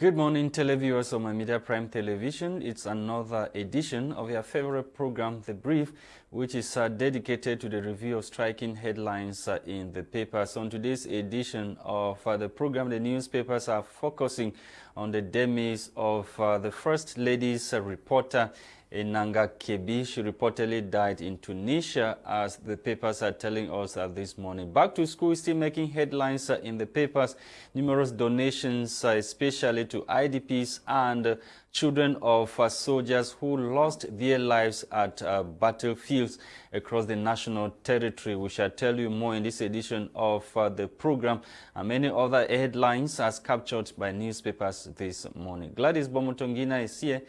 Good morning, televiewers of my Media Prime Television. It's another edition of your favorite program, The Brief, which is uh, dedicated to the review of striking headlines uh, in the papers. On today's edition of uh, the program, the newspapers are focusing on the demise of uh, the First Lady's uh, reporter, Enanga Kebi. She reportedly died in Tunisia, as the papers are telling us this morning. Back to school is still making headlines uh, in the papers. Numerous donations, uh, especially to IDPs and children of uh, soldiers who lost their lives at battlefields across the national territory. We shall tell you more in this edition of the program and many other headlines as captured by newspapers this morning. Gladys Bomutongina is here.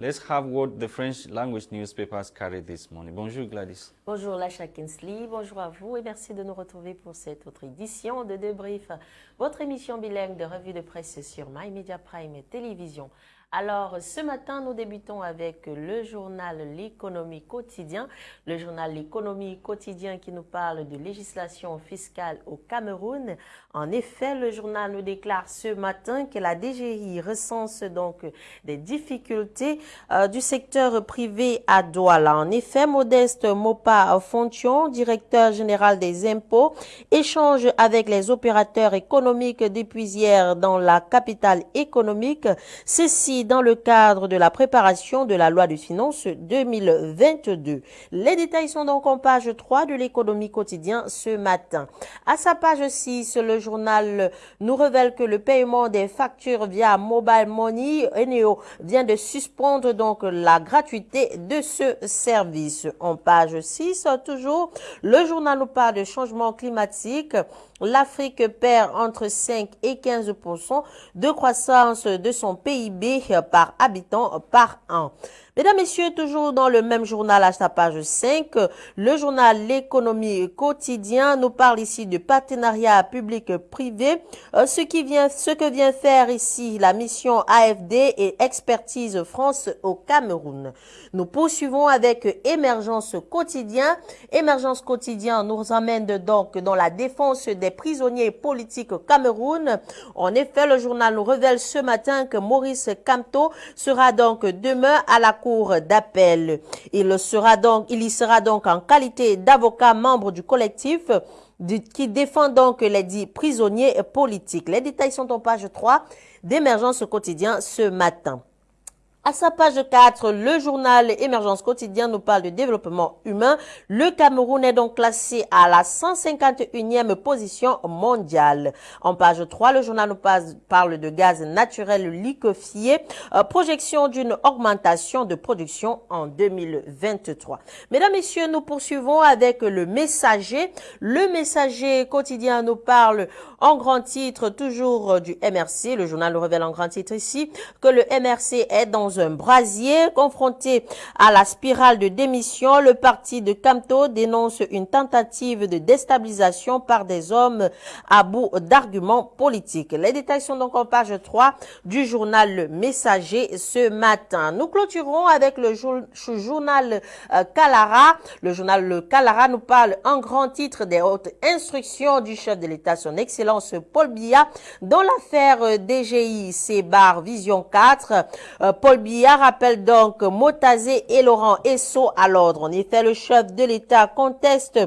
Let's have what the French language newspapers carry this morning. Bonjour Gladys. Bonjour Lacha Kinsley, bonjour à vous et merci de nous retrouver pour cette autre édition de Debrief, votre émission bilingue de revue de presse sur My Media Prime et Télévision. Alors, ce matin, nous débutons avec le journal L'économie quotidien. Le journal L'économie quotidien qui nous parle de législation fiscale au Cameroun. En effet, le journal nous déclare ce matin que la DGI recense donc des difficultés euh, du secteur privé à Douala. En effet, Modeste Mopa Fontion, directeur général des impôts, échange avec les opérateurs économiques depuis hier dans la capitale économique. Ceci dans le cadre de la préparation de la loi de finances 2022. Les détails sont donc en page 3 de l'économie quotidien ce matin. À sa page 6, le journal nous révèle que le paiement des factures via Mobile Money, Eneo, vient de suspendre donc la gratuité de ce service. En page 6, toujours, le journal nous parle de changement climatique. L'Afrique perd entre 5 et 15% de croissance de son PIB par habitant par an. Mesdames, Messieurs, toujours dans le même journal à sa page 5, le journal L'économie quotidien nous parle ici de partenariat public-privé, euh, ce, qui vient, ce que vient faire ici la mission AFD et Expertise France au Cameroun. Nous poursuivons avec Émergence quotidien. Émergence quotidien nous amène donc dans la défense des prisonniers politiques au Cameroun. En effet, le journal nous révèle ce matin que Maurice Camto sera donc demain à la Cour d'appel. Il, sera donc, il y sera donc en qualité d'avocat membre du collectif qui défend donc les dix prisonniers politiques. Les détails sont en page 3 d'émergence quotidien ce matin. À sa page 4, le journal Émergence quotidien nous parle de développement humain. Le Cameroun est donc classé à la 151e position mondiale. En page 3, le journal nous parle de gaz naturel liquéfié, euh, projection d'une augmentation de production en 2023. Mesdames, Messieurs, nous poursuivons avec le messager. Le messager quotidien nous parle en grand titre toujours du MRC. Le journal nous révèle en grand titre ici que le MRC est dans un brasier. Confronté à la spirale de démission, le parti de Camto dénonce une tentative de déstabilisation par des hommes à bout d'arguments politiques. Les détails sont donc en page 3 du journal Le Messager ce matin. Nous clôturons avec le journal euh, Calara. Le journal Calara nous parle en grand titre des hautes instructions du chef de l'État, son Excellence Paul Biya, dans l'affaire euh, DGI C-Bar Vision 4. Euh, Paul Biya rappelle donc Motazé et Laurent Esso à l'ordre. En effet, le chef de l'État conteste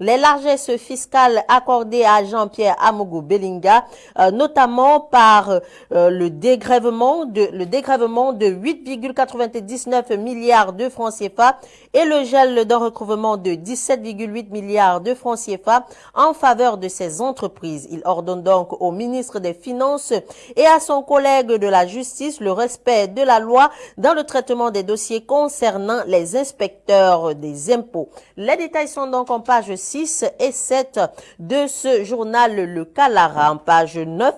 les largesses fiscales accordées à Jean-Pierre Amougou Bellinga, euh, notamment par euh, le dégrèvement de le dégrèvement de 8,99 milliards de francs CFA et le gel d'un recouvrement de 17,8 milliards de francs CFA en faveur de ces entreprises. Il ordonne donc au ministre des Finances et à son collègue de la Justice le respect de la loi dans le traitement des dossiers concernant les inspecteurs des impôts. Les détails sont donc en page 6 et 7 de ce journal Le Calara. En page 9,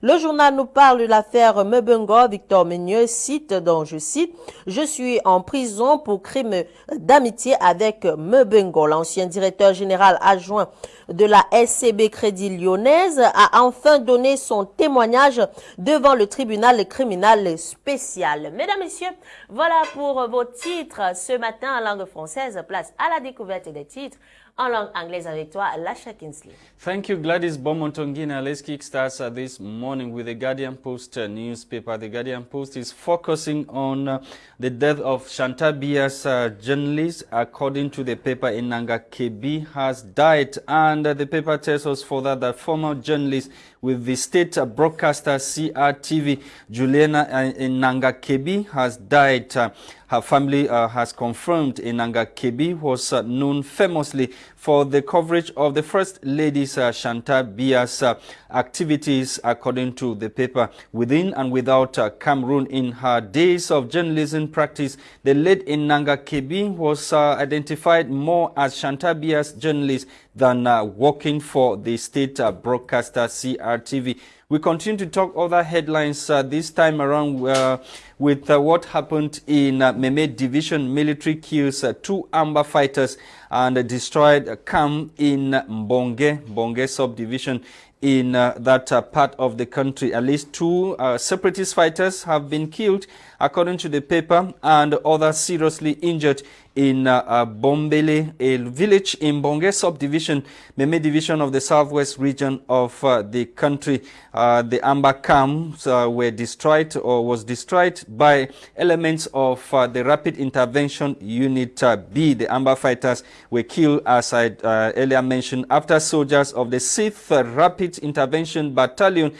le journal nous parle de l'affaire Mebengo. Victor Menieux cite, dont je cite, « Je suis en prison pour crime d'amitié avec Mebengo ». L'ancien directeur général adjoint de la SCB Crédit Lyonnaise a enfin donné son témoignage devant le tribunal criminel spécial. Mesdames, Messieurs, voilà pour vos titres ce matin en langue française. Place à la découverte des titres en langue anglaise avec toi, Lasha Kinsley. Thank you, Gladys Bomontongina. Let's kickstart uh, this morning with the Guardian Post uh, newspaper. The Guardian Post is focusing on uh, the death of Chantal Biya's, uh, journalist. According to the paper, Enanga Kebi has died, and uh, the paper tells us further that former journalist with the state broadcaster CRTV, Juliana Enanga Kebi, has died. Uh, her family uh, has confirmed Enanga Kebi was uh, known famously for the coverage of the First Lady's uh, Chantal Biya's uh, activities, according to the paper. Within and without uh, Cameroon, in her days of journalism practice, the late Enanga Kebi was uh, identified more as Chantal Biya's journalist than uh, working for the state uh, broadcaster CRTV. We continue to talk other headlines uh, this time around uh, with uh, what happened in uh, Meme Division. Military kills uh, two Amba fighters and destroyed a camp in Mbonge, Mbonge subdivision in uh, that uh, part of the country. At least two separatist fighters have been killed, according to the paper, and others seriously injured in uh, uh, Bombele, a village in Mbonge subdivision, Meme division of the southwest region of uh, the country. Uh, the Amba camps uh, were destroyed or was destroyed by elements of uh, the rapid intervention unit B. The Amba fighters were killed, as I earlier mentioned, after soldiers of the 6th Rapid Intervention Battalion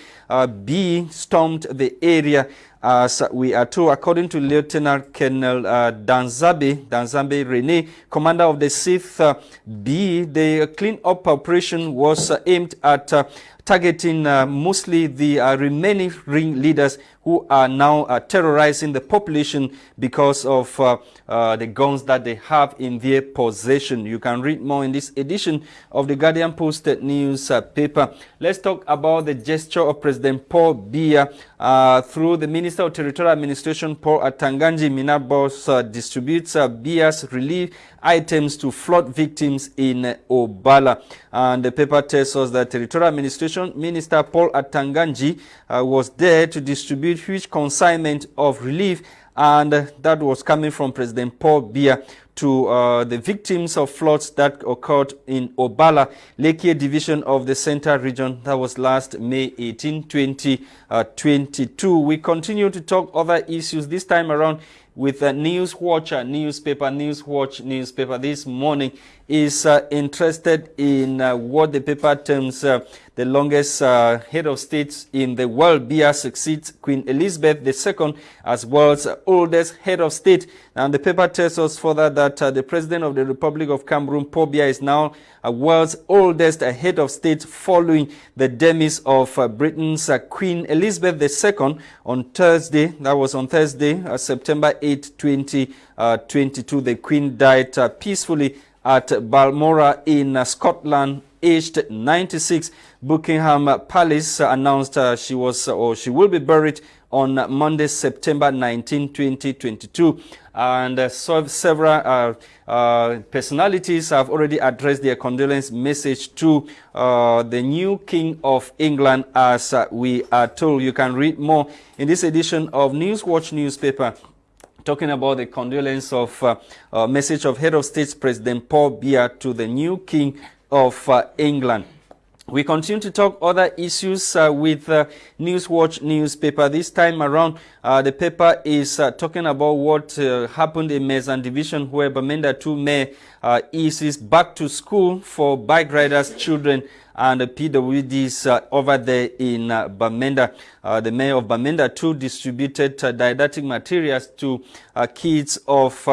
B stormed the area as we are told, according to Lieutenant Colonel uh, Danzabe, Danzabe Rene, commander of the 6th uh, B, the clean-up operation was uh, aimed at uh, targeting uh, mostly the uh, remaining ring leaders who are now uh, terrorizing the population because of uh, uh, the guns that they have in their possession. You can read more in this edition of the Guardian Post newspaper. Let's talk about the gesture of President Paul Biya uh, through the Minister of Territorial Administration, Paul Atanga Nji Minabos, uh, distributes uh, Biya's relief items to flood victims in Obala. And the paper tells us that Territorial Administration Minister Paul Atanga Nji was there to distribute huge consignment of relief and that was coming from President Paul Biya to uh, the victims of floods that occurred in Obala, Lekie division of the Central region. That was last May 18, 2022. Uh, we continue to talk other issues this time around with a News Watcher newspaper, News Watch newspaper this morning is uh, interested in uh, what the paper terms uh, the longest uh, head of state in the world. Biya succeeds Queen Elizabeth II as world's oldest head of state. And the paper tells us further that uh, the president of the Republic of Cameroon, Paul Biya, is now a world's oldest head of state following the demise of uh, Britain's Queen Elizabeth II on Thursday. That was on Thursday, September 8, 2022. The Queen died peacefully at Balmoral in uh, Scotland, aged 96. Buckingham Palace announced uh, she was or she will be buried on Monday, September 19, 2022. And uh, so several uh, uh, personalities have already addressed their condolence message to uh, the new King of England, as we are told. You can read more in this edition of Newswatch newspaper talking about the condolence of uh, uh, message of head of state President Paul Biya to the new king of uh, England. We continue to talk other issues uh, with uh, Newswatch newspaper. This time around, uh, the paper is uh, talking about what uh, happened in Mezam Division where Bamenda 2 Mayor uh, is back to school for bike riders' children and the PWDs uh, over there in uh, Bamenda. Uh, the mayor of Bamenda too distributed didactic materials to kids of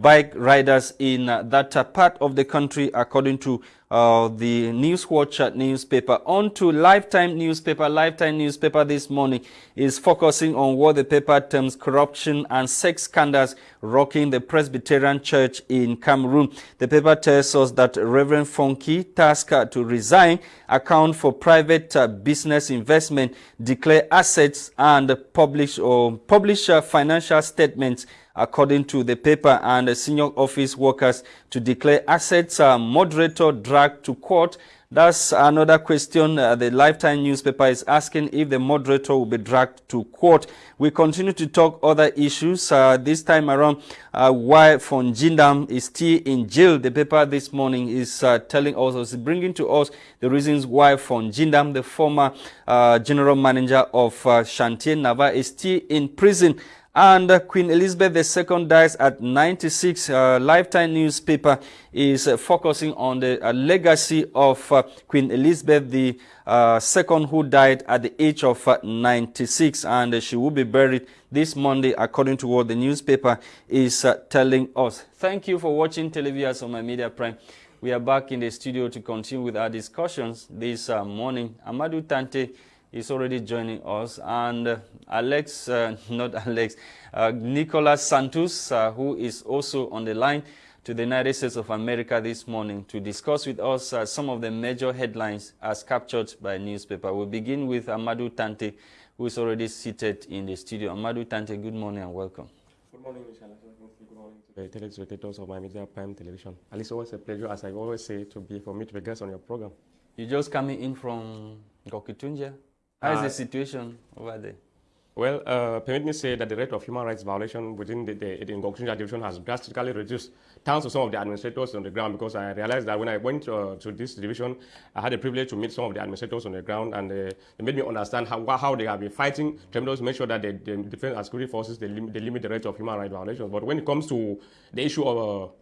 bike riders in that part of the country according to uh, the News Watcher newspaper. On to Lifetime newspaper. Lifetime newspaper this morning is focusing on what the paper terms corruption and sex scandals rocking the Presbyterian Church in Cameroon. The paper tells us that Reverend Fonki, tasked to resign, account for private uh, business investment, declare assets, and publish or publish uh, financial statements according to the paper and senior office workers to declare assets. Moderator dragged to court That's another question uh, the Lifetime newspaper is asking if the moderator will be dragged to court. We continue to talk other issues. Uh, this time around, uh, why Fonjindam is still in jail. The paper this morning is uh, telling us, is bringing to us the reasons why Fonjindam, the former uh, general manager of uh, Nava, is still in prison. And uh, Queen Elizabeth II dies at 96. Uh, Lifetime newspaper is uh, focusing on the uh, legacy of uh, Queen Elizabeth II, uh, who died at the age of 96. And she will be buried this Monday, according to what the newspaper is telling us. Thank you for watching Televias on My Media Prime. We are back in the studio to continue with our discussions this morning. Amadou Tante is already joining us. And uh, Alex, uh, not Alex, uh, Nicolas Santos, uh, who is also on the line to the United States of America this morning to discuss with us uh, some of the major headlines as captured by newspaper. We'll begin with Amadou Tante, who is already seated in the studio. Amadou Tante, good morning and welcome. Good morning, Michelle. Good morning to the telespectators of my media prime television. And it's always a pleasure, as I always say, to be for me to be guest on your program. You just coming in from Ngoketunjia? How is uh, the situation over there? Well, uh, permit me say that the rate of human rights violation within the, the, division has drastically reduced, thanks to some of the administrators on the ground, because I realized that when I went uh, to this division, I had the privilege to meet some of the administrators on the ground, and uh, they made me understand how, how they have been fighting to make sure that the, the defense and security forces, they, lim they limit the rate of human rights violations. But when it comes to the issue of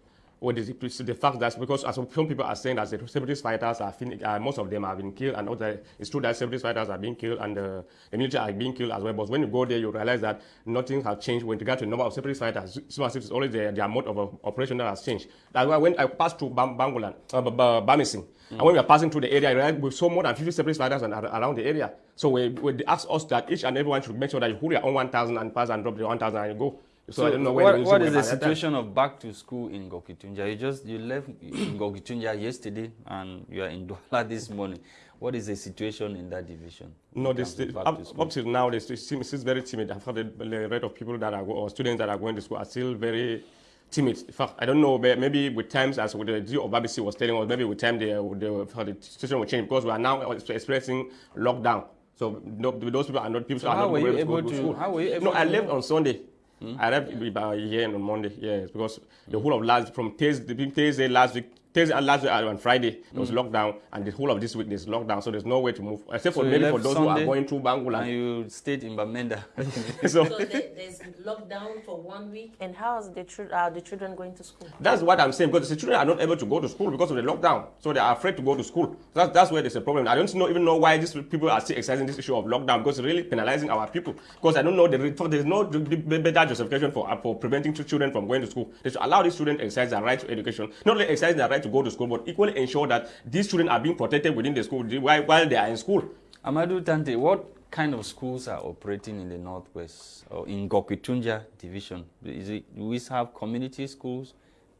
uh, or the, the fact that because as some people are saying that the separatist fighters are uh, most of them have been killed and other, it's true that separatist fighters are being killed and uh, the military are being killed as well. But when you go there, you realize that nothing has changed when you get to the number of separatist fighters. It's only their, their mode of uh, operation that has changed. That's why when I passed through Bam Bangolan, uh, Bamessing, mm. and when we are passing through the area, I realized we saw more than 50 separatist fighters around the area. So we, we asked us that each and everyone should make sure that you hold your own 1,000 and pass and drop the 1,000 and you go. So, so I don't know what, what is the situation of back to school in Ngoketunjia? You just you left in Ngoketunjia yesterday and you are in Douala this morning. What is the situation in that division? No, this, up, up till now, this team is very timid. In fact, the, rate of people that are or students that are going to school are still very timid. In fact, I don't know, maybe with times, as the G of BBC was telling us, maybe with time the, the, the situation will change because we are now experiencing lockdown. So no, those people are not people so are how not were you able to, to, How were you able no, to I left on Sunday. Mm. I arrived about here on Monday, yes, because the whole of last from Thursday, Thursday last week Thursday and last week uh, on Friday there was mm. lockdown, and the whole of this week there's lockdown, so there's no way to move except so for maybe for those Sunday who are going through Bangula. And you stayed in Bamenda. so, so there's lockdown for one week, and how is the, are the children going to school? That's what I'm saying because the children are not able to go to school because of the lockdown, so they are afraid to go to school. That's that's where there's a problem. I don't know, even know why these people are still exercising this issue of lockdown because it's really penalizing our people. Because I don't know the there's no better justification for for preventing children from going to school. They should allow these children to exercise their right to education, not only exercise their right to go to school, but equally ensure that these children are being protected within the school while, while they are in school. Amadou Tante, what kind of schools are operating in the Northwest or in Ngoketunjia division? Is it, do we have community schools,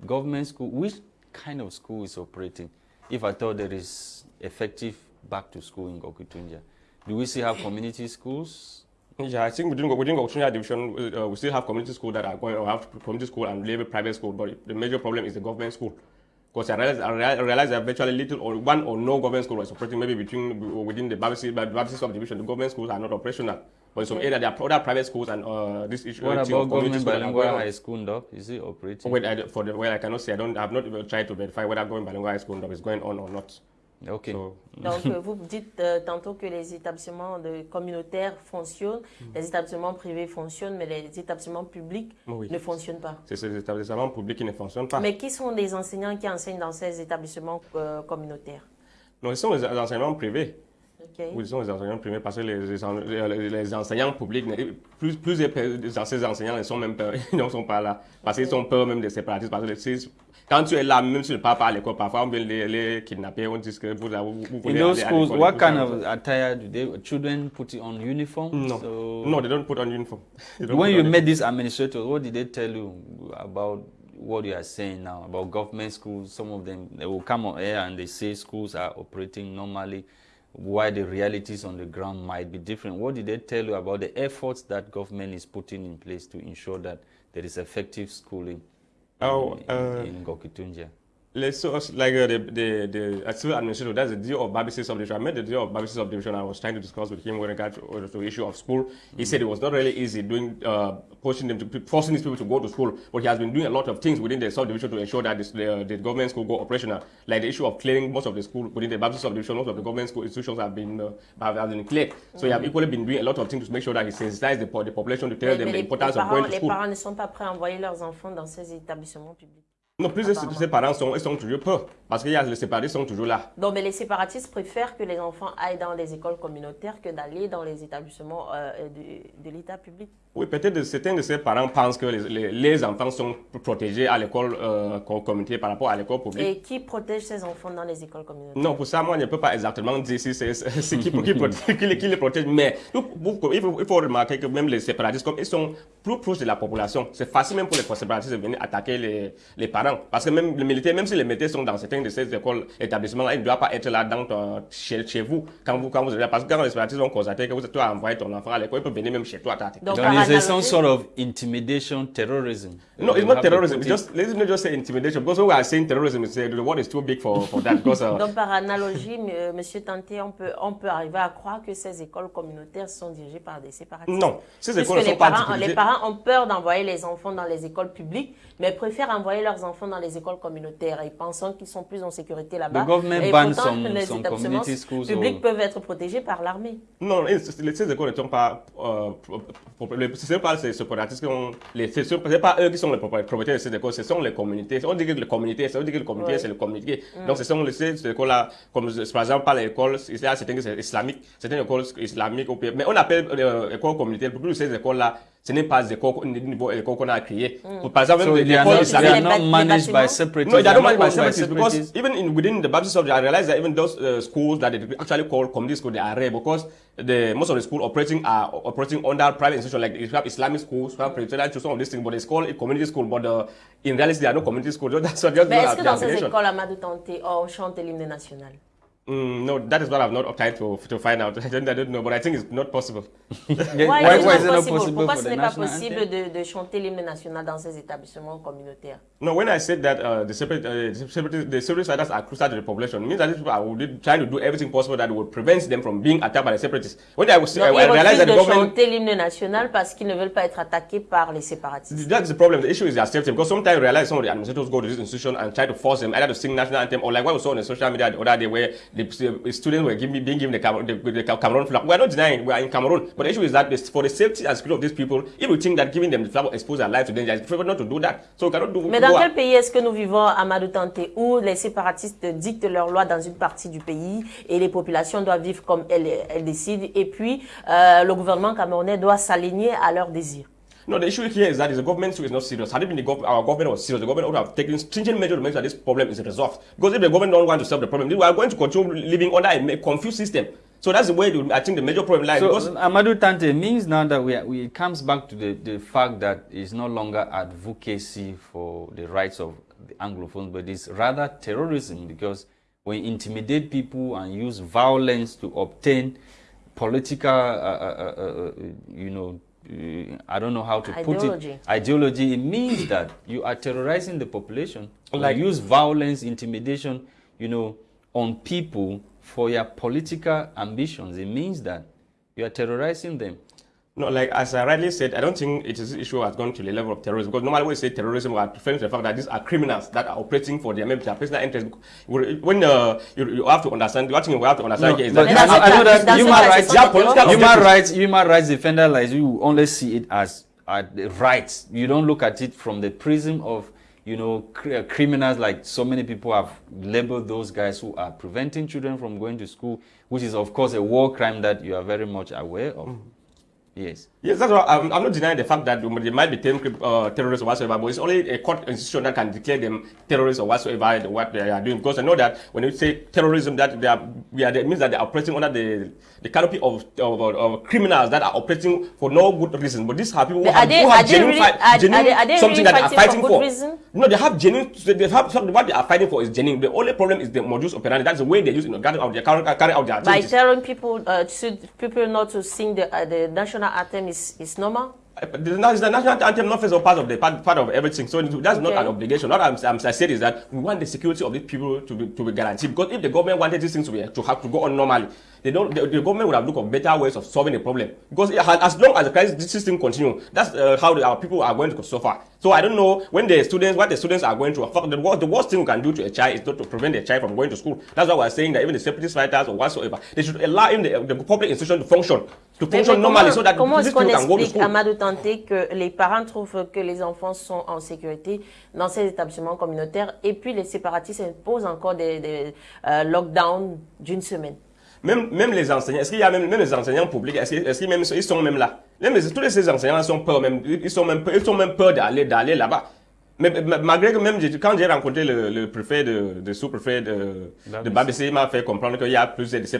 government school? Which kind of school is operating? If I thought there is effective back to school in Ngoketunjia, do we still have community schools? Yeah, I think within within Ngoketunjia division, uh, we still have community school that are going or have community school and maybe private school, but the major problem is the government school. Because I realized, I realized that virtually little or one or no government school was operating maybe between within the Babessi, Babessi subdivision. The government schools are not operational. But in some area, there are other private schools and uh, this issue. What about government bilingual high school, Doc? Is it operating? Wait, I, for the, well, I cannot say. I don't. I have not tried to verify whether government bilingual high school is going on or not. So, Donc, vous dites euh, tantôt que les établissements de communautaires fonctionnent, mm. les établissements privés fonctionnent, mais les établissements publics oui. ne fonctionnent pas. C'est ces établissements publics qui ne fonctionnent pas. Mais qui sont les enseignants qui enseignent dans ces établissements euh, communautaires? Non, ce sont les enseignements privés. Okay. Oui, ce sont les enseignants privés parce que les, les, les enseignants publics, plus, plus de ces enseignants ne sont même pas, ils ne sont pas là. Parce qu'ils sont peur même des séparatistes. Parce que quand tu es là, même si tu ne pars pas à l'école, parfois on vient les, les kidnapper, on dit que vous, vous, vous voulez In those schools, what kind of attire do they, children put on uniform? No, so no, they don't put on uniform. When you met these administrators, what did they tell you about what you are saying now about government schools? Some of them, they will come on air and they say schools are operating normally why the realities on the ground might be different. What did they tell you about the efforts that government is putting in place to ensure that there is effective schooling? Oh, in, uh, in Ngoketunjia. Let's so like uh, the the the civil administrator that's the deal of Babisi subdivision. I met the deal of Babisi subdivision. I was trying to discuss with him with regard to, uh, to the issue of school. He mm said it was not really easy doing uh, pushing them to forcing these people to go to school, but he has been doing a lot of things within the subdivision to ensure that this, the, the government school go operational. Like the issue of clearing most of the school within the Babisi subdivision, most of the government school institutions have been uh, have been cleared. So mm he have equally been doing a lot of things to make sure that he sensitizes the, the population to tell mais, them mais the importance les of going to school. Les parents ne sont pas prêts à envoyer leurs enfants dans ces établissements publics. Non, plus de ses parents sont, ils sont toujours peu, parce que les séparatistes sont toujours là. Donc, mais les séparatistes préfèrent que les enfants aillent dans les écoles communautaires que d'aller dans les établissements euh, de, de l'État public. Oui, peut-être certains de ces parents pensent que les, les, enfants sont protégés à l'école euh, communautaire par rapport à l'école publique. Et qui protège ces enfants dans les écoles communautaires? Non, pour ça, moi, je ne peux pas exactement dire si c'est qui, qui, qui, qui, les protège. Mais il faut, il faut remarquer que même les séparatistes, comme ils sont plus proches de la population, c'est facile même pour les séparatistes de venir attaquer les, les parents parce que même les militaires, même si les militaires sont dans certains de ces écoles, établissements-là, ils ne doivent pas être là dans chez, chez, vous quand vous quand vous êtes là. Parce que quand les séparatistes vont constater que vous êtes envoyé ton enfant à l'école, ils peuvent venir même chez toi. Donc, Donc there's some sort of intimidation, terrorism. No, it's not terrorism. It's just let's not just say intimidation because when we are saying terrorism, it's, uh, the word is too big for, for that. Because, uh, Donc par analogie, euh, Monsieur Tanté, on peut on peut arriver à croire que ces écoles communautaires sont dirigées par des séparatistes. Non, ces écoles ne sont les pas parents, Les parents ont peur d'envoyer les enfants dans les écoles publiques, mais préfèrent envoyer leurs enfants dans les écoles communautaires et pensant qu'ils sont plus en sécurité là-bas. Et pourtant, some, les some établissements publics peuvent être protégés par l'armée. Non, ces écoles ne sont pas... Euh, ce n'est pas ces séparatistes qui ont... Ce n'est pas eux qui sont les propriétaires de ces écoles, ce sont les communautés. On dit que les communautés, ça veut dire que les communautés, c'est le communauté. Mm. Donc, ce sont les, ces écoles-là, comme par exemple, pas l'école, il y a certaines islamiques, certaines écoles islamiques, mais on appelle euh, école communautaire, pour ces écoles-là, ce n'est pas des écoles qu'on a créées. Mm. Par exemple, so les écoles islamiques. They are not managed by separatists. No, they are not managed by separatists because even in, within the Baptist Church, I realize that even those uh, schools that they actually call community schools, they are rare because the most of the schools operating are operating under private institutions like you have Islamic schools, you have Presbyterian some of these things, but it's called a community school, but uh, in reality, there are no community schools. That's what just Mais est-ce que dans ces écoles, Amadou Tanté, on chante l'hymne national? Mm, no, that is what I've not tried to, to find out. I don't, I don't know, but I think it's not possible. why, why, why is it not possible? Pourquoi ce n'est pas possible de, de chanter l'hymne national dans ces établissements communautaires? No, when I said that uh, the separate, uh, the separate, the separate fighters are crucial to the population, it means that these people are trying to do everything possible that would prevent them from being attacked by the separatists. When I was, I, I realized that the government... chanter l'hymne national parce qu'ils ne veulent pas être attaqués par les séparatistes. That's the problem. The issue is their safety because sometimes I realize some of the administrators go to this institution and try to force them either to sing national anthem or like what we saw on the social media the other day where the, students were giving, being given the, the, the Cameroon flag. We are not denying we are in Cameroon, but the issue is that for the safety and security of these people, if we think that giving them the flag will expose their life to danger, it's prefer not to do that. So we cannot do. Mais dans quel pays est-ce que nous vivons, Amadou Tanté, où les séparatistes dictent leurs lois dans une partie du pays et les populations doivent vivre comme elles, elles décident, et puis euh, le gouvernement camerounais doit s'aligner à leurs désirs? No, the issue here is that the government is not serious. Had it been the gov our government was serious, the government would have taken stringent measures to make sure that this problem is resolved. Because if the government don't want to solve the problem, we are going to continue living under a confused system. So that's the way I think the major problem lies. So Amadou Tante means now that we, are, we it comes back to the, the fact that it's no longer advocacy for the rights of the Anglophones, but it's rather terrorism because we intimidate people and use violence to obtain political, uh, uh, uh, uh you know, Uh, I don't know how to ideology. put it. Ideology. It means that you are terrorizing the population. Like use violence, intimidation, you know, on people for your political ambitions. It means that you are terrorizing them. No, like as I rightly said, I don't think it is an issue has gone to the level of terrorism because normally when we say terrorism, we are referring to the fact that these are criminals that are operating for their, maybe their personal interest. When uh, you, you have to understand, what you have to understand no, here is that, I know that human rights, human rights, human rights defender like you only see it as uh, rights. You don't look at it from the prism of you know, cr criminals like so many people have labeled those guys who are preventing children from going to school, which is of course a war crime that you are very much aware of. Mm -hmm. Yes. Yes, that's what I'm, I'm not denying the fact that they might be term, uh, terrorists or whatsoever, but it's only a court institution that can declare them terrorists or whatsoever what they are doing. Because I know that when you say terrorism, that they are, yeah, that means that they are operating under the, the canopy of, of, of, criminals that are operating for no good reason. But these are people who have, they, who have genuine, really, fight, are, genuine are they, something really that they are fighting for. for. Reason? No, they have genuine, they have something, what they are fighting for is genuine. The only problem is the modus operandi. That's the way they use it, you know, carry out their, carry, carry out their activities. By telling people, uh, people not to sing the, uh, the national anthem is, is normal? the, national anthem not part of the part, part of everything. So that's okay. not an obligation. What I'm, I'm, i said is that we want the security of these people to be to be guaranteed. Because if the government wanted these things to, be, to have to go on normally, they don't. The, the government would have looked for better ways of solving the problem. Because as long as the crisis system continue, that's uh, how the, our people are going to suffer. So I don't know when the students, what the students are going through. The worst, the worst thing we can do to a child is not to prevent a child from going to school. That's why we're saying that even the separatist fighters or whatsoever, they should allow even the, the public institution to function, to function mais normally, so that comment est-ce qu'on explique, Amadou Tanté, que les parents trouvent que les enfants sont en sécurité dans ces établissements communautaires et puis les séparatistes imposent encore des, des euh, lockdowns d'une semaine? Même, même les enseignants, est-ce qu'il y a même, même les enseignants publics, est-ce qu'ils est sont même là? Même, Tous ces enseignants sont peur, ils sont même, ils peur d'aller là-bas. Mais, malgré que même quand j'ai rencontré le, le, préfet de, de sous-préfet de, de Babissé, il m'a fait comprendre qu'il y a plus de ces,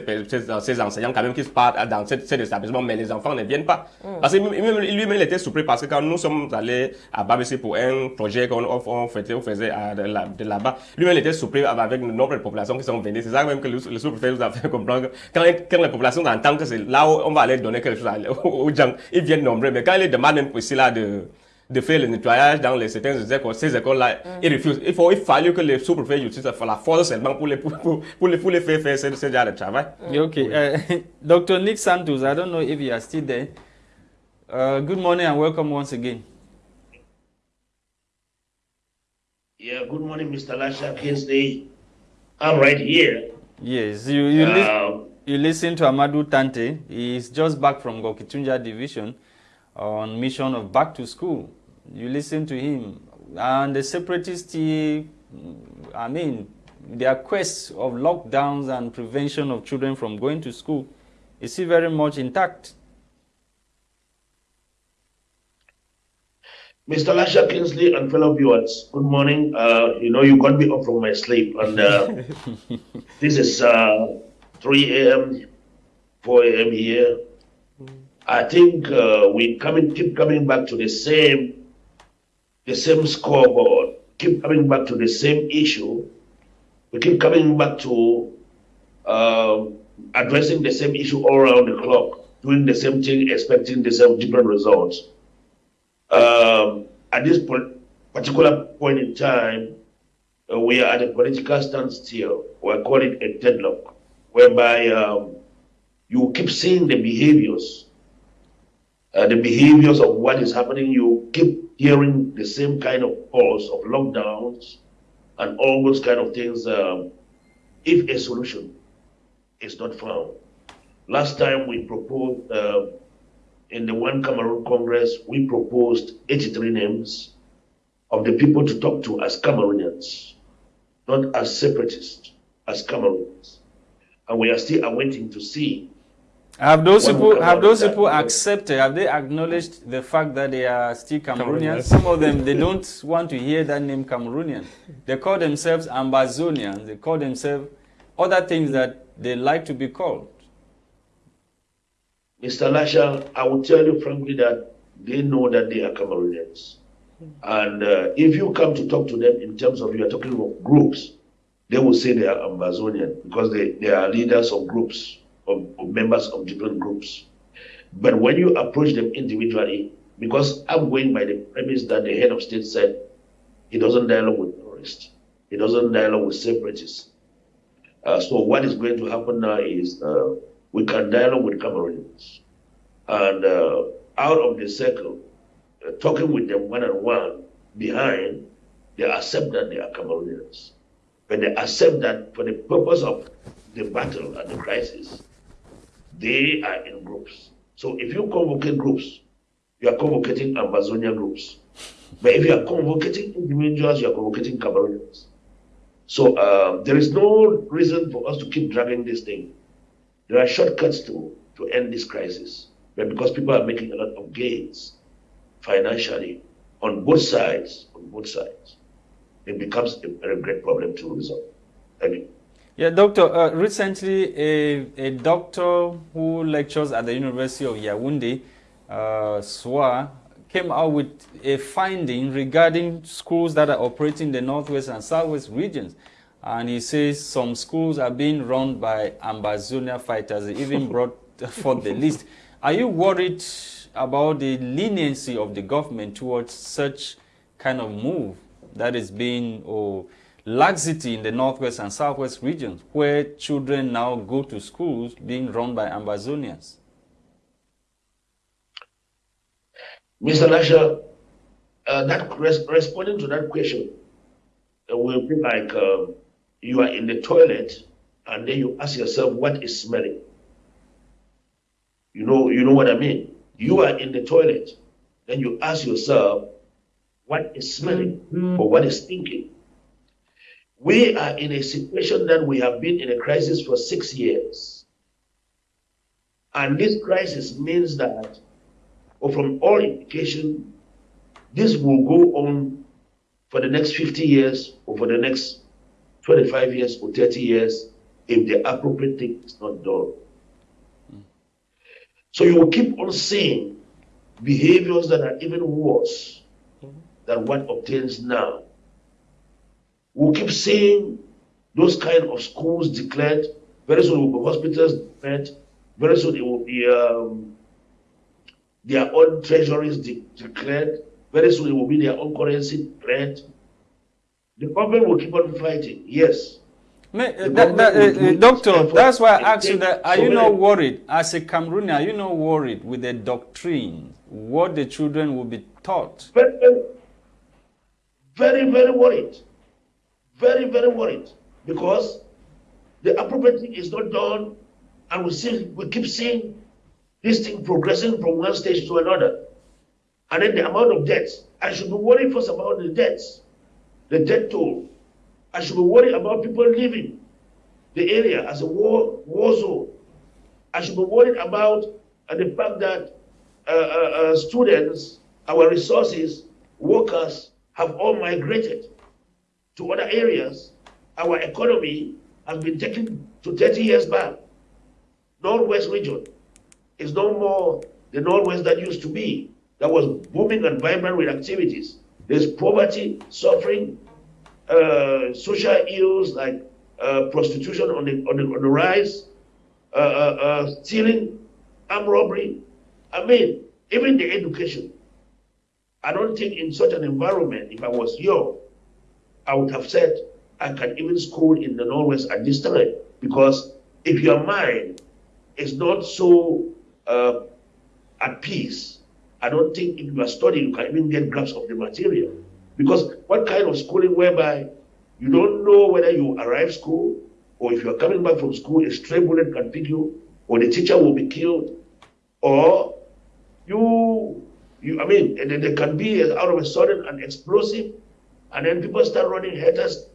ces, enseignants quand même qui se partent dans cet, établissement, mais les enfants ne viennent pas. Mm. Parce que lui-même il était surpris parce que quand nous sommes allés à Babissé pour un projet qu'on on faisait, on faisait de là-bas, lui-même il était surpris avec le nombre de populations qui sont venues. C'est ça même que le, sous-préfet nous a fait comprendre. Quand, quand les populations entendent que c'est là où on va aller donner quelque chose aux gens, ils viennent nombreux. Mais quand ils demandent même ici là de de faire le nettoyage dans les, certaines écoles, ces écoles-là, mm. ils refusent. Il, faut, il fallait que les sous-préfets utilisent la force seulement pour les, pour, pour, les, pour les faire faire ce, ce genre de travail. Mm. Okay. Uh, Dr. Nick Santos, I don't know if you are still there. Uh, good morning and welcome once again. Yeah, good morning, Mr. Lasha Kinsley. I'm right here. Yes, you, you, uh, li you listen to Amadou Tante. He's just back from Ngoketunjia Division on mission of back to school you listen to him. And the separatists, I mean, their quest of lockdowns and prevention of children from going to school is still very much intact. Mr. Lasha Kinsley and fellow viewers, good morning. Uh, you know, you got me up from my sleep, and uh, this is uh, 3 a.m., 4 a.m. here. I think uh, we coming, keep coming back to the same the same scoreboard, keep coming back to the same issue. We keep coming back to uh, addressing the same issue all around the clock, doing the same thing, expecting the same different results. Um, at this particular point in time, uh, we are at a political standstill. We're calling it a deadlock, whereby um, you keep seeing the behaviors, uh, the behaviors of what is happening. You keep hearing the same kind of calls of lockdowns and all those kind of things um, if a solution is not found. Last time we proposed uh, in the One Cameroon Congress, we proposed 83 names of the people to talk to as Cameroonians, not as separatists, as Cameroonians. And we are still awaiting to see have those people have those people accepted? Have they acknowledged the fact that they are still Cameroonians? Some of them they don't want to hear that name Cameroonian. They call themselves Ambazonians. They call themselves other things that they like to be called. Mr. Lasha, I will tell you frankly that they know that they are Cameroonians. And uh, if you come to talk to them in terms of you are talking of groups, they will say they are Ambazonian because they, they are leaders of groups of, of members of different groups. But when you approach them individually, because I'm going by the premise that the head of state said he doesn't dialogue with terrorists, he doesn't dialogue with separatists. Uh, so what is going to happen now is uh, we can dialogue with Cameroonians. And uh, out of the circle, uh, talking with them one on one behind, they accept that they are Cameroonians. But they accept that for the purpose of the battle and the crisis, they are in groups. So if you convocate groups, you are convocating Ambazonia groups. But if you are convocating individuals, you are convocating Cameroonians. So uh, there is no reason for us to keep dragging this thing. There are shortcuts to, to end this crisis. But because people are making a lot of gains financially on both sides, on both sides, it becomes a very great problem to resolve. Thank you. Yeah, doctor, uh, recently a, a doctor who lectures at the University of Yaoundé, uh, SWA, came out with a finding regarding schools that are operating in the northwest and southwest regions. And he says some schools are being run by Ambazonia fighters. He even brought forth the list. Are you worried about the leniency of the government towards such kind of move that is being or laxity in the northwest and southwest regions where children now go to schools being run by Ambazonians? Mr. Lasha, uh, that res responding to that question uh, will be like uh, you are in the toilet and then you ask yourself what is smelling. You know, you know what I mean. You are in the toilet, then you ask yourself what is smelling mm-hmm. or what is stinking. We are in a situation that we have been in a crisis for six years. And this crisis means that, or from all indication, this will go on for the next 50 years or for the next 25 years or 30 years if the appropriate thing is not done. So you will keep on seeing behaviors that are even worse than what obtains now. We'll keep seeing those kind of schools declared. Very soon will be hospitals declared. Very soon it will be um, their own treasuries de declared. Very soon it will be their own currency declared. The government will keep on fighting, yes. That, that, uh, uh, doctor, that's why I asked you that. Are so you not worried, as a Cameroonian, are you not worried with the doctrine, what the children will be taught? Very, very, very worried. Very, very worried. Because the appropriate thing is not done, and we, see, we keep seeing this thing progressing from one stage to another. And then the amount of debts. I should be worried first about the debts, the debt toll I should be worried about people leaving the area as a war, war zone. I should be worried about uh, the fact that uh, uh, uh, students, our resources, workers have all migrated to other areas. Our economy has been taken to 30 years back. Northwest region is no more the Northwest that used to be, that was booming and vibrant with activities. There's poverty, suffering, uh, social ills like uh, prostitution on the, on the, on the rise, uh, uh, uh, stealing, armed robbery. I mean, even the education. I don't think in such an environment, if I was young, I would have said I can even school in the Northwest at this time. Because if your mind is not so uh, at peace, I don't think if you are studying, you can even get grasp of the material. Because what kind of schooling whereby you don't know whether you arrive school or if you're coming back from school, a stray bullet can pick you, or the teacher will be killed, or you, you I mean, there can be out of a sudden an explosive, and then people start running headers.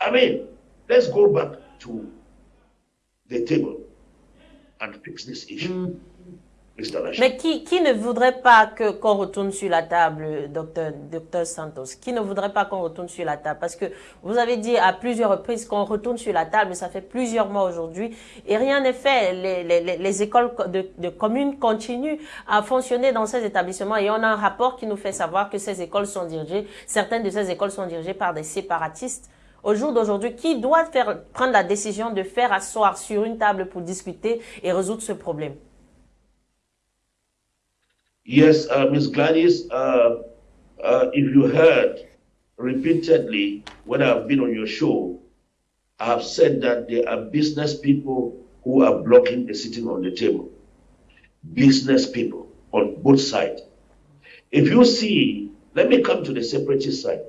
I mean, let's go back to the table and fix this issue. Mm. Mais qui, qui, ne voudrait pas qu'on retourne sur la table, docteur, docteur Santos? Qui ne voudrait pas qu'on retourne sur la table? Parce que vous avez dit à plusieurs reprises qu'on retourne sur la table, mais ça fait plusieurs mois aujourd'hui et rien n'est fait. Les, les, les écoles de, de, communes continuent à fonctionner dans ces établissements et on a un rapport qui nous fait savoir que ces écoles sont dirigées, certaines de ces écoles sont dirigées par des séparatistes. Au jour d'aujourd'hui, qui doit faire, prendre la décision de faire asseoir sur une table pour discuter et résoudre ce problème? Yes, uh, Ms. Gladys, uh, uh, if you heard repeatedly when I've been on your show, I have said that there are business people who are blocking the sitting on the table. Business people on both sides. If you see, let me come to the separatist side.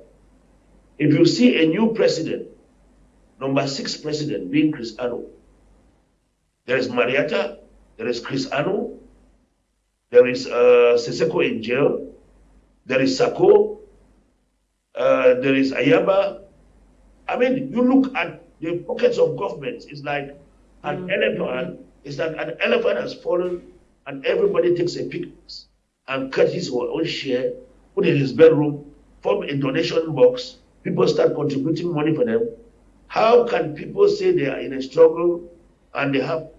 If you see a new president, number six president being Chris Anu, there is Marietta, there is Chris Anu, there is uh, Sisiku in jail. There is Sako. Uh, there is Ayaba. I mean, you look at the pockets of governments, it's like an mm. elephant, it's like an elephant has fallen and everybody takes a picture and cut his own share, put in his bedroom, form a donation box, people start contributing money for them. How can people say they are in a struggle and they have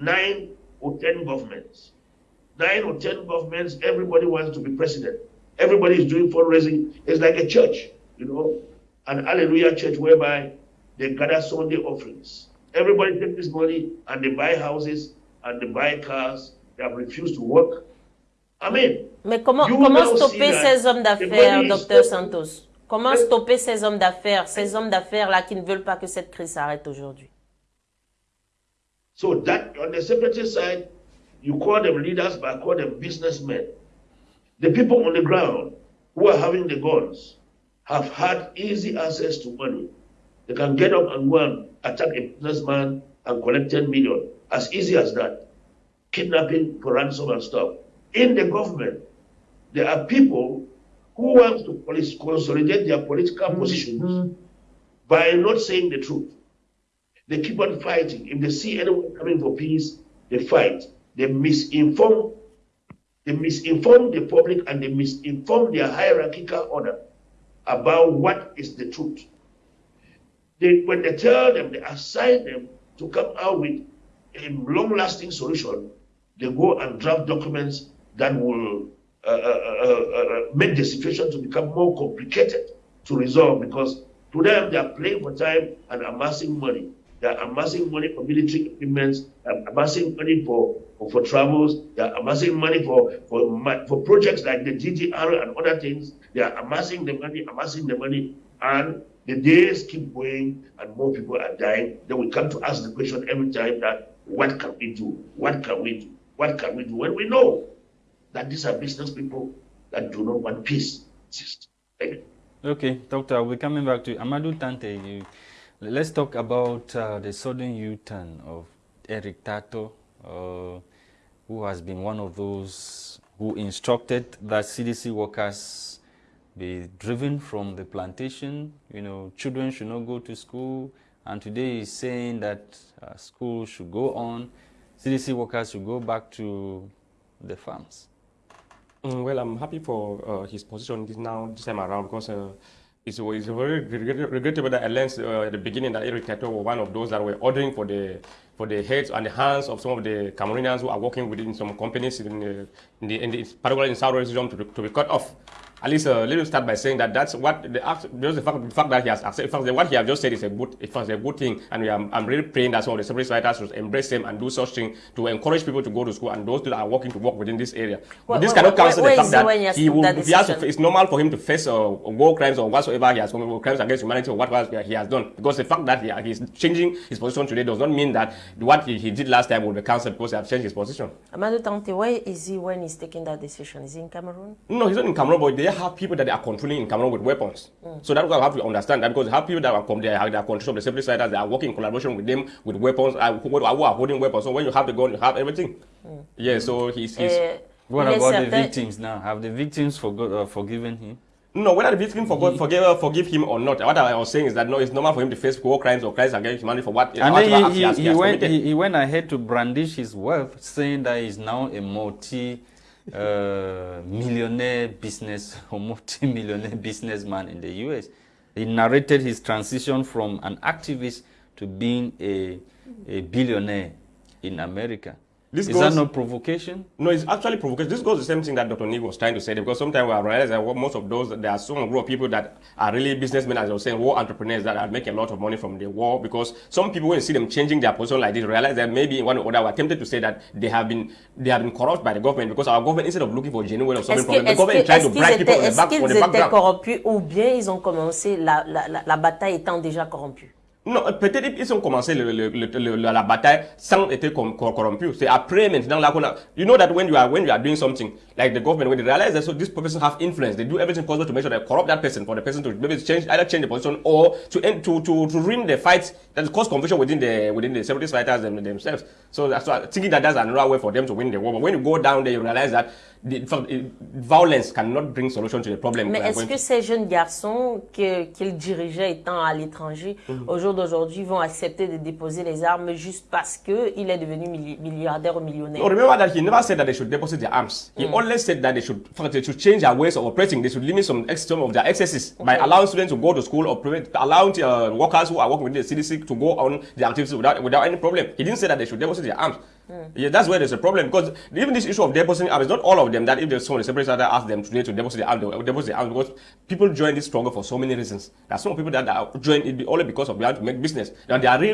nine or ten governments? Nine or ten governments, everybody wants to be president. Everybody is doing fundraising. It's like a church, you know, an hallelujah church whereby they gather Sunday offerings. Everybody take this money and they buy houses and they buy cars. They have refused to work. I mean, Mais comment, comment stopper ces hommes d'affaires, docteur. Santos Comment stopper ces hommes d'affaires, ces hommes d'affaires-là qui ne veulent pas que cette crise s'arrête aujourd'hui so that on the separatist side, you call them leaders, but I call them businessmen. The people on the ground who are having the guns have had easy access to money. They can get up and go and attack a businessman and collect 10 million. As easy as that. Kidnapping for ransom and stuff. In the government, there are people who want to consolidate their political mm-hmm. positions by not saying the truth. They keep on fighting. If they see anyone coming for peace, they fight. They misinform. They misinform the public and they misinform their hierarchical order about what is the truth. They, when they tell them, they assign them to come out with a long-lasting solution. They go and draft documents that will uh, uh, uh, uh, make the situation to become more complicated to resolve because to them they are playing for time and amassing money. They are amassing money for military equipment, they are amassing money for, for, for travels, they are amassing money for, for, for projects like the DDR and other things. They are amassing the money, amassing the money, and the days keep going and more people are dying. Then we come to ask the question every time that what can we do? What can we do? What can we do? When we know that these are business people that do not want peace. You. Okay, Doctor, we're coming back to Amadou Tante. You, let's talk about uh, the sudden U-turn of Eric Tataw, uh, who has been one of those who instructed that CDC workers be driven from the plantation. You know, children should not go to school, and today he's saying that uh, school should go on. CDC workers should go back to the farms. Mm, well, I'm happy for uh, his position now this time around because uh, it's, it's very regrettable that I learned uh, at the beginning that Eric Tataw was one of those that were ordering for the for the heads and the hands of some of the Cameroonians who are working within some companies in the, in the, in the particularly in South region to to be cut off. At least uh, let me start by saying that that's what the just the fact, the fact that he has accepted, fact, what he has just said is a good, it was a good thing, and we are, I'm really praying that some of the separate writers should embrace him and do such thing to encourage people to go to school and those that are working to work within this area. Where- But this where- cannot cancel where the fact that he will, that he has to, it's normal for him to face uh, war crimes or whatsoever he has committed, crimes against humanity or whatever he has done. Because the fact that he, he's changing his position today does not mean that what he, he did last time will be cancelled because he has changed his position. Amadou Tante, where is he when he's taking that decision? Is he in Cameroon? No, he's not in Cameroon, but they have people that they are controlling in Cameroon with weapons. So that's what I have to understand that because they have people that are com- they are, they are control of the separate fighters, they are working in collaboration with them with weapons, uh, who, who are holding weapons. So when you have the gun, you have everything. Yeah, so he's, he's Euh, What about the victims now? Have the victims forgot, uh, forgiven him? No, whether the victim forgot, forgive, uh, forgive him or not, what I was saying is that no, it's normal for him to face war crimes or crimes against humanity for what And whatever then he, has, he, he he, has went, he, he went ahead to brandish his wealth, saying that he's now a multi uh, millionaire business or multi millionaire businessman in the US. He narrated his transition from an activist to being a, a billionaire in America. This Is goes- that not provocation? No, it's actually provocation. This goes the same thing that Dr. Nick was trying to say because sometimes we are realizing that what most of those, there are some group of people that are really businessmen, as I was saying, war entrepreneurs that are making a lot of money from the war because some people, when you see them changing their position like this, realize that maybe one or other, were tempted to say that they have been they have been corrupt by the government because our government, instead of looking for genuine or solving Est-ce que- problem, the est-ce government is trying est-ce to qu'ils bribe people on the, est-ce back, on qu'ils the étaient background. corrompus ou bien ils ont commencé la, la, la, la bataille étant déjà corrompue? Non, peut-être ils ont commencé le, le, le, la bataille sans être cor- corrompus. C'est après maintenant là qu'on a. You know that when you are when you are doing something like the government, when they realize that so this person have influence, they do everything possible to make sure they corrupt that person for the person to maybe change either change the position or to end to to to ruin the fight that cause confusion within the within the separatist fighters them, themselves. So that's why thinking that that's another way for them to win the war. But when you go down there, you realize that in fact, it- violence cannot bring solution to the problem. Mais est-ce que ces jeunes garçons qu'ils dirigeaient étant à l'étranger, Mhm. au jour d'aujourd'hui, vont accepter de déposer les armes juste parce qu'il est devenu milli- milliardaire ou millionnaire? No, remember that he never said that they should deposit their arms. He only said that they should, they should change their ways of operating. They should limit some, some of their excesses by allowing students to go to school or prevent, allowing uh, workers who are working with the CDC to go on the activities without, without any problem. He didn't say that they should deposit their arms. Hmm. Yeah, that's where there's a problem because even this issue of depositing arms, not all of them that if there's someone, the separate that ask them today to deposit the arms, they will deposit their arms because people join this struggle for so many reasons. There are some people that join it only because of want to make business. And they are real